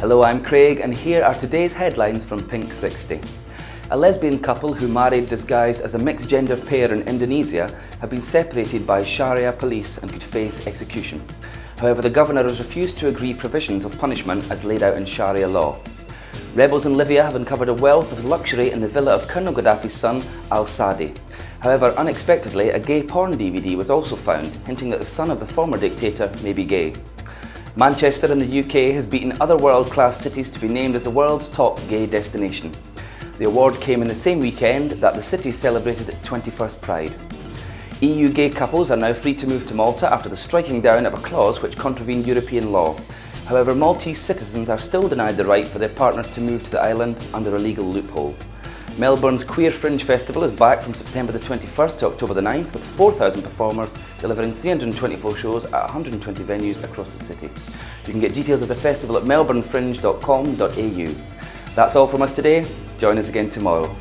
Hello, I'm Craig and here are today's headlines from Pink 60. A lesbian couple who married disguised as a mixed gender pair in Indonesia have been separated by Sharia police and could face execution. However, the governor has refused to agree provisions of punishment as laid out in Sharia law. Rebels in Libya have uncovered a wealth of luxury in the villa of Colonel Gaddafi's son, al-Sadi. However, unexpectedly, a gay porn DVD was also found, hinting that the son of the former dictator may be gay. Manchester in the UK has beaten other world-class cities to be named as the world's top gay destination. The award came in the same weekend that the city celebrated its 21st Pride. EU gay couples are now free to move to Malta after the striking down of a clause which contravened European law. However, Maltese citizens are still denied the right for their partners to move to the island under a legal loophole. Melbourne's Queer Fringe Festival is back from September the 21st to October the 9th with 4,000 performers delivering 324 shows at 120 venues across the city. You can get details of the festival at melbournefringe.com.au. That's all from us today. Join us again tomorrow.